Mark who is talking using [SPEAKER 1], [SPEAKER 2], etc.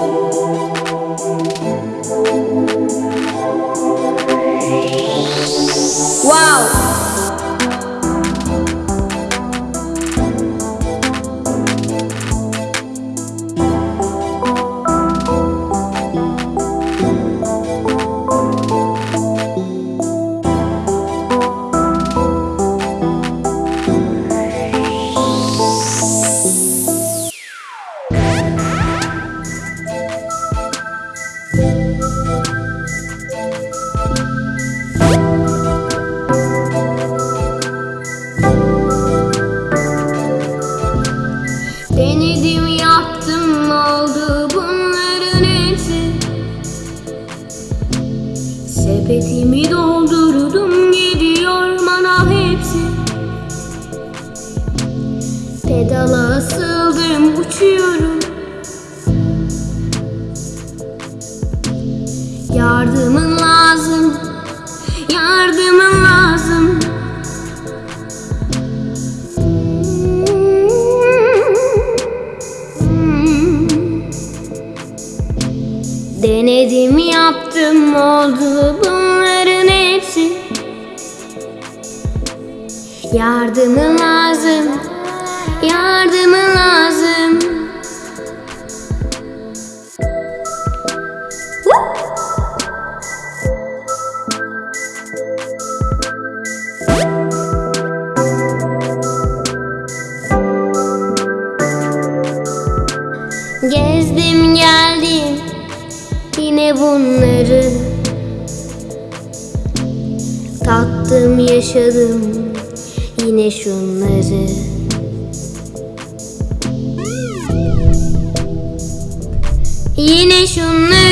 [SPEAKER 1] Música Denedim yaptım oldu bunların hepsi. Sepetimi doldurdum gidiyor mana hepsi. Pedala asıldım uçuyorum Denedim yaptım oldu bunların hepsi Yardımın lazım Yardımın lazım! Gezdim geldim yine bunları? Tattım yaşadım yine şunları. Yine şunları